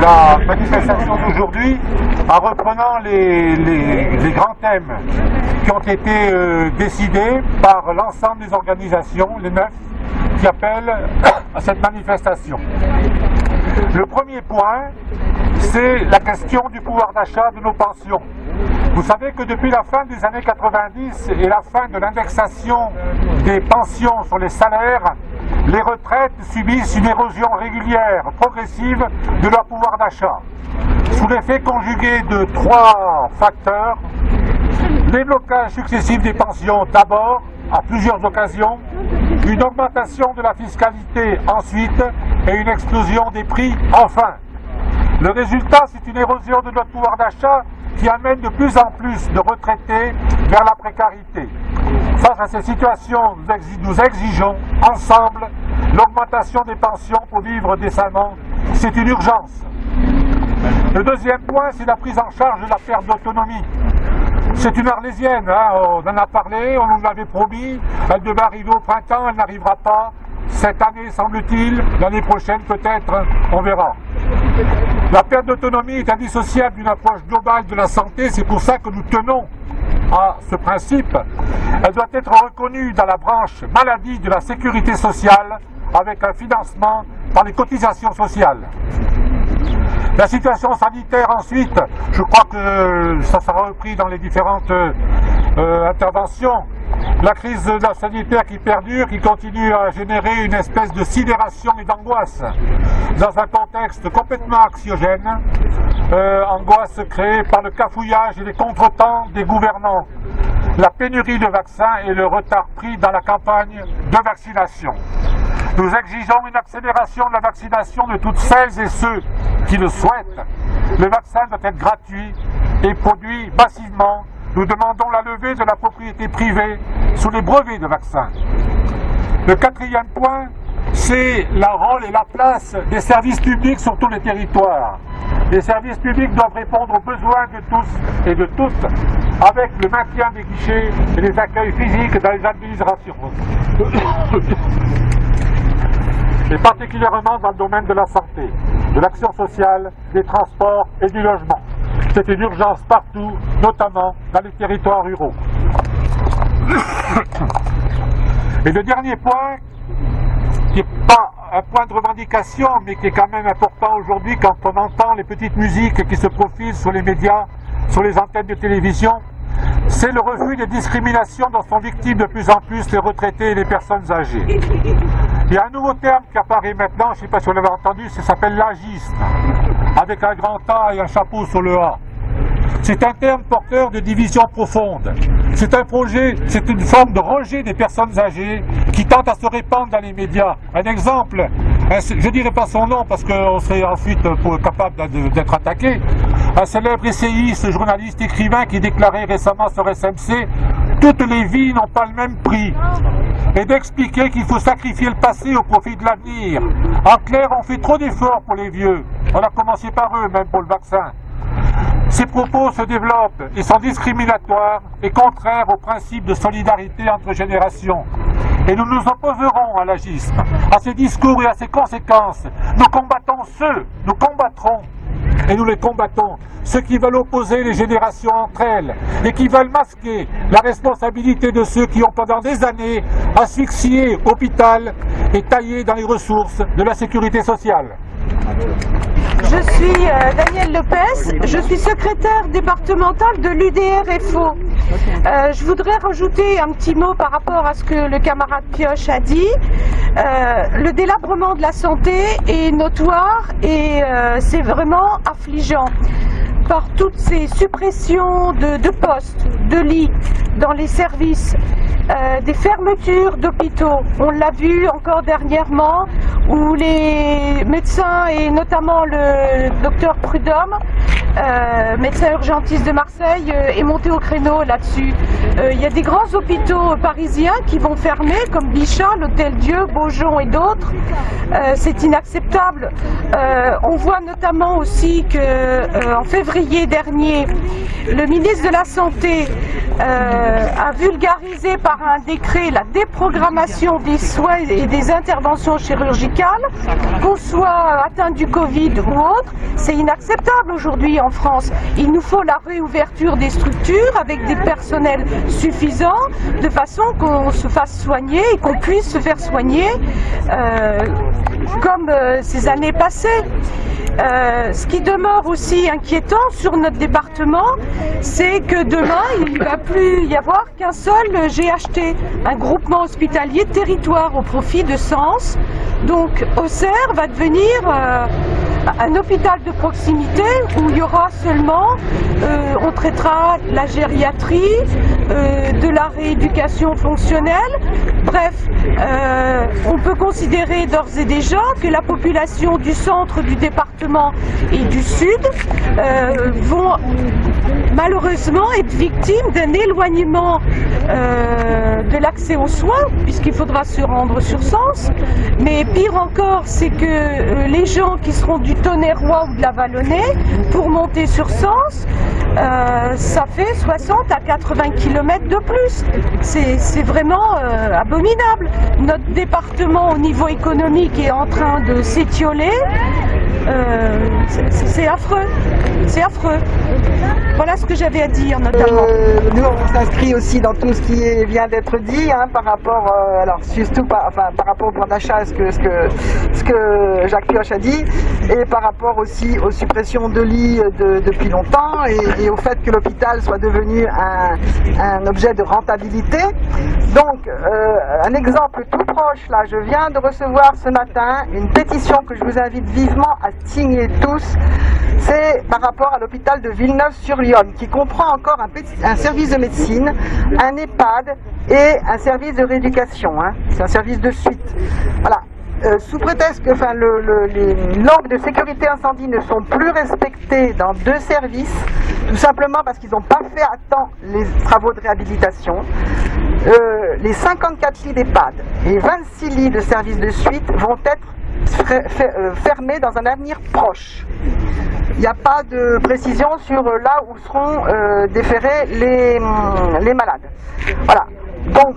La manifestation d'aujourd'hui, en reprenant les, grands thèmes qui ont été euh, décidés par l'ensemble des organisations, les neuf, qui appellent à cette manifestation. Le premier point, c'est la question du pouvoir d'achat de nos pensions. Vous savez que depuis la fin des années 90 et la fin de l'indexation des pensions sur les salaires, les retraites subissent une érosion régulière, progressive de leur pouvoir d'achat. Sous l'effet conjugué de trois facteurs, les blocages successifs des pensions d'abord, à plusieurs occasions, une augmentation de la fiscalité ensuite et une explosion des prix enfin. Le résultat, c'est une érosion de notre pouvoir d'achat qui amène de plus en plus de retraités vers la précarité. Face à ces situations, nous exigeons ensemble l'augmentation des pensions pour vivre décemment. C'est une urgence. Le deuxième point, c'est la prise en charge de la perte d'autonomie. C'est une arlésienne, hein, on en a parlé, on nous l'avait promis, elle devait arriver au printemps, elle n'arrivera pas. Cette année, semble-t-il, l'année prochaine peut-être, on verra. La perte d'autonomie est indissociable d'une approche globale de la santé, c'est pour ça que nous tenons à ce principe. Elle doit être reconnue dans la branche maladie de la sécurité sociale avec un financement par les cotisations sociales. La situation sanitaire ensuite, je crois que ça sera repris dans les différentes euh, interventions. La crise sanitaire qui perdure, qui continue à générer une espèce de sidération et d'angoisse dans un contexte complètement anxiogène, euh, angoisse créée par le cafouillage et les contretemps des gouvernants, la pénurie de vaccins et le retard pris dans la campagne de vaccination. Nous exigeons une accélération de la vaccination de toutes celles et ceux qui le souhaitent. Le vaccin doit être gratuit et produit massivement. Nous demandons la levée de la propriété privée sous les brevets de vaccins. Le quatrième point, c'est le rôle et la place des services publics sur tous les territoires. Les services publics doivent répondre aux besoins de tous et de toutes avec le maintien des guichets et les accueils physiques dans les administrations et particulièrement dans le domaine de la santé, de l'action sociale, des transports et du logement. C'est une urgence partout, notamment dans les territoires ruraux. Et le dernier point, qui n'est pas un point de revendication, mais qui est quand même important aujourd'hui quand on entend les petites musiques qui se profilent sur les médias, sur les antennes de télévision, c'est le refus des discriminations dont sont victimes de plus en plus les retraités et les personnes âgées. Il y a un nouveau terme qui apparaît maintenant, je ne sais pas si vous l'avez entendu, ça s'appelle l'agiste, avec un grand A et un chapeau sur le A. C'est un terme porteur de division profonde. C'est un projet, c'est une forme de rejet des personnes âgées qui tentent à se répandre dans les médias. Un exemple, je ne dirai pas son nom parce qu'on serait ensuite capable d'être attaqué. Un célèbre essayiste, journaliste, écrivain qui déclarait récemment sur SMC toutes les vies n'ont pas le même prix. Et d'expliquer qu'il faut sacrifier le passé au profit de l'avenir. En clair, on fait trop d'efforts pour les vieux. On a commencé par eux, même pour le vaccin. Ces propos se développent et sont discriminatoires et contraires au principe de solidarité entre générations. Et nous nous opposerons à l'agisme, à ces discours et à ces conséquences. Nous combattons ceux, nous combattrons et nous les combattons. Ceux qui veulent opposer les générations entre elles et qui veulent masquer la responsabilité de ceux qui ont pendant des années asphyxié l'hôpital et taillé dans les ressources de la sécurité sociale. Je suis euh, Daniel Lopez, je suis secrétaire départementale de l'UDRFO. Euh, je voudrais rajouter un petit mot par rapport à ce que le camarade Pioche a dit. Euh, le délabrement de la santé est notoire et c'est vraiment affligeant par toutes ces suppressions de, postes, de lits dans les services, euh, des fermetures d'hôpitaux. On l'a vu encore dernièrement où les médecins et notamment le docteur Prudhomme, euh, médecin urgentiste de Marseille, euh, est monté au créneau là-dessus. Il y a des grands hôpitaux parisiens qui vont fermer comme Bichat, l'Hôtel Dieu, Beaujon et d'autres. C'est inacceptable. on voit notamment aussi que en février dernier, le ministre de la Santé euh, a vulgarisé par un décret la déprogrammation des soins et des interventions chirurgicales, qu'on soit atteint du Covid ou autre, c'est inacceptable aujourd'hui France. Il nous faut la réouverture des structures avec des personnels suffisants, de façon qu'on se fasse soigner et qu'on puisse se faire soigner euh, comme euh, ces années passées. Euh, ce qui demeure aussi inquiétant sur notre département, c'est que demain, il ne va plus y avoir qu'un seul GHT, un groupement hospitalier territoire au profit de Sens. Donc Auxerre va devenir un hôpital de proximité où il y aura seulement, euh, on traitera la gériatrie, de la rééducation fonctionnelle. Bref, on peut considérer d'ores et déjà que la population du centre du département et du Sud euh, vont malheureusement être victimes d'un éloignement euh, de l'accès aux soins, puisqu'il faudra se rendre sur Sens. Mais pire encore, c'est que euh, les gens qui seront du Tonnerrois ou de la Vallonnée, pour monter sur Sens, ça fait 60 à 80 km de plus. C'est vraiment abominable. Notre département au niveau économique est en train de s'étioler. Euh, c'est affreux, c'est affreux. Voilà ce que j'avais à dire notamment. Euh, nous on s'inscrit aussi dans tout ce qui vient d'être dit hein, par rapport, euh, alors surtout par, par rapport au plan d'achat, ce que Jacques Pioche a dit, et par rapport aussi aux suppressions de lits depuis longtemps et, au fait que l'hôpital soit devenu un, un, objet de rentabilité. Donc un exemple tout proche là, je viens de recevoir ce matin une pétition que je vous invite vivement à signer tous, c'est par rapport à l'hôpital de Villeneuve-sur-Yonne, qui comprend encore un, service de médecine, un EHPAD et un service de rééducation. Hein. C'est un service de suite. Voilà. Euh, sous prétexte que les normes de sécurité incendie ne sont plus respectées dans deux services, tout simplement parce qu'ils n'ont pas fait à temps les travaux de réhabilitation, euh, les 54 lits d'EHPAD et 26 lits de service de suite vont être euh, fermé dans un avenir proche. Il n'y a pas de précision sur euh, là où seront déférés les, hum, les malades. Voilà. Donc,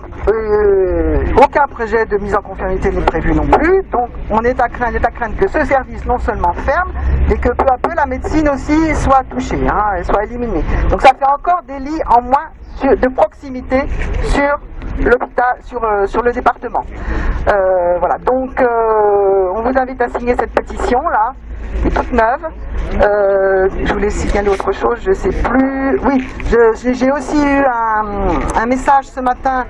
aucun projet de mise en conformité n'est prévu non plus. Donc, on est à craindre, que ce service non seulement ferme, mais que peu à peu la médecine aussi soit touchée, hein, soit éliminée. Donc, ça fait encore des lits en moins de proximité sur euh, sur le département. Euh, voilà, donc euh, on vous invite à signer cette pétition là, toute neuve. je voulais signaler autre chose, je sais plus. Oui, j'ai aussi eu un, message ce matin,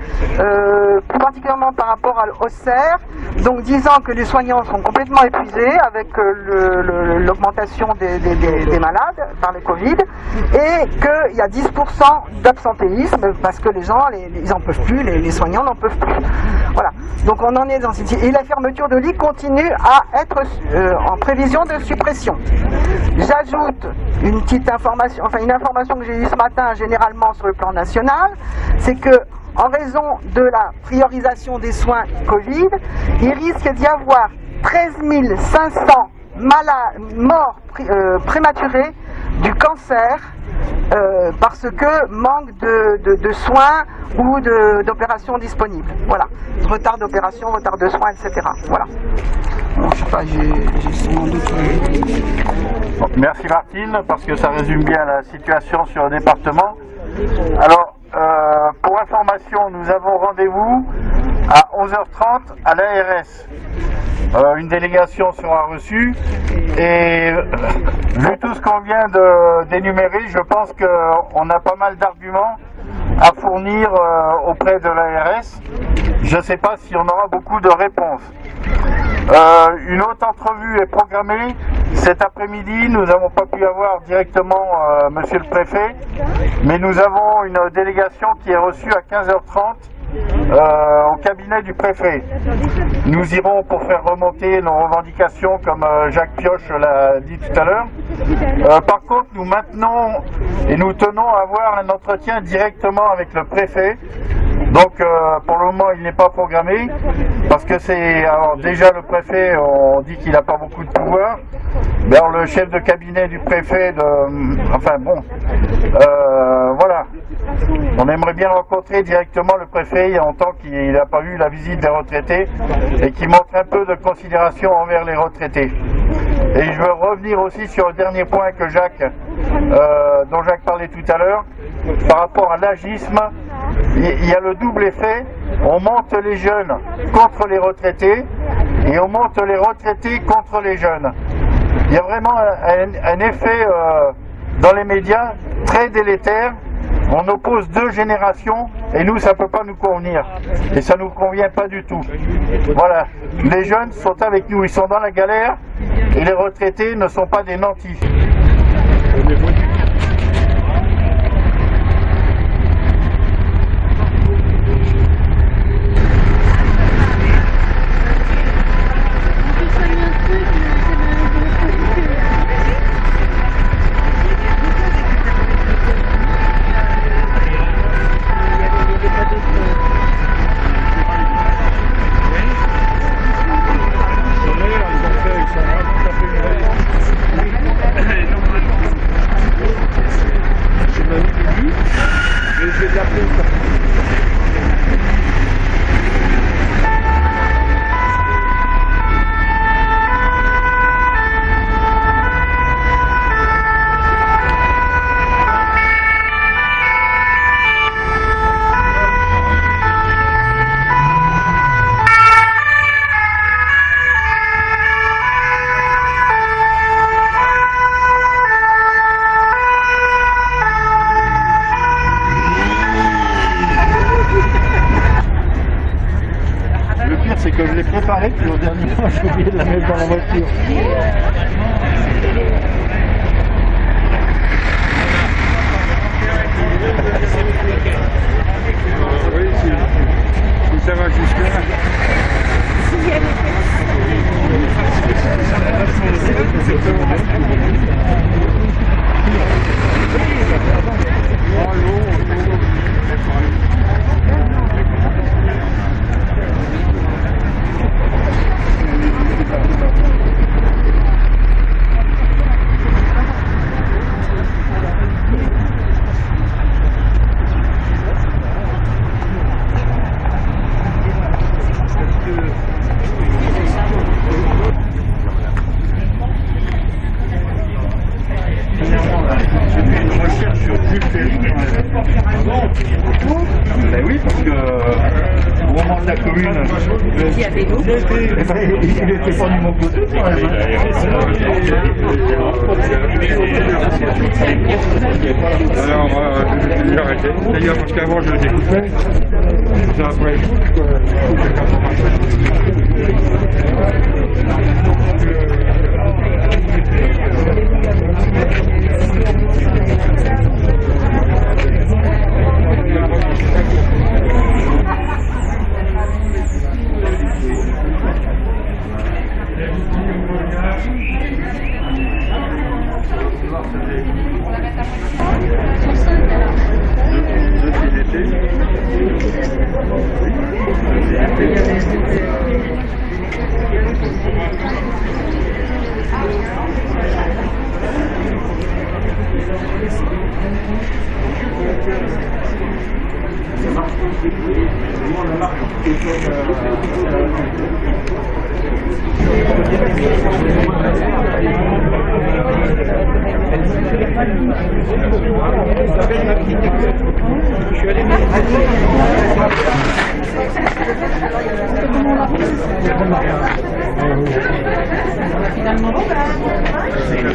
plus particulièrement par rapport à l'OCER, donc disant que les soignants sont complètement épuisés avec l'augmentation des, des, malades par le Covid et qu'il y a 10% d'absentéisme parce que les gens, ils n'en peuvent plus, les, soignants n'en peuvent plus. Voilà. Donc on en est dans cette... Et la fermeture de lits continue à être euh, en prévision de suppression. J'ajoute une petite information, enfin une information que j'ai eue ce matin généralement sur le plan national, c'est que en raison de la priorisation des soins Covid, il risque d'y avoir 13 500 malades, morts euh, prématurés du cancer euh, parce que manque de, soins ou d'opérations disponibles. Voilà. Retard d'opération, retard de soins, etc. Voilà. merci Martine, parce que ça résume bien la situation sur le département. Alors, euh, pour information, nous avons rendez-vous à 11h30 à l'ARS. Euh, une délégation sera reçue et euh, vu tout ce qu'on vient d'énumérer, je pense qu'on a pas mal d'arguments à fournir euh, auprès de l'ARS. Je ne sais pas si on aura beaucoup de réponses. une autre entrevue est programmée cet après-midi. Nous n'avons pas pu avoir directement Monsieur le Préfet, mais nous avons une délégation qui est reçue à 15h30 euh, au cabinet du préfet. Nous irons pour faire remonter nos revendications comme euh, Jacques Pioche l'a dit tout à l'heure. Euh, par contre, nous maintenons et nous tenons à avoir un entretien directement avec le préfet. Donc pour le moment il n'est pas programmé parce que c'est alors déjà le préfet on dit qu'il n'a pas beaucoup de pouvoir. Mais alors le chef de cabinet du préfet de enfin bon voilà on aimerait bien rencontrer directement le préfet a longtemps qu'il n'a pas eu la visite des retraités et qui montre un peu de considération envers les retraités. Et je veux revenir aussi sur le dernier point que Jacques, euh, dont Jacques parlait tout à l'heure, par rapport à l'agisme. Il y a le double effet, on monte les jeunes contre les retraités et on monte les retraités contre les jeunes. Il y a vraiment un, effet euh, dans les médias très délétère on oppose deux générations et nous, ça ne peut pas nous convenir. Et ça ne nous convient pas du tout. Voilà. Les jeunes sont avec nous, ils sont dans la galère et les retraités ne sont pas des nantis. arrêt, puis de la mettre dans la voiture. Alors, euh, j'ai arrêté. D'ailleurs, parce qu'avant, je les écoutais. Ça, après. Finalement,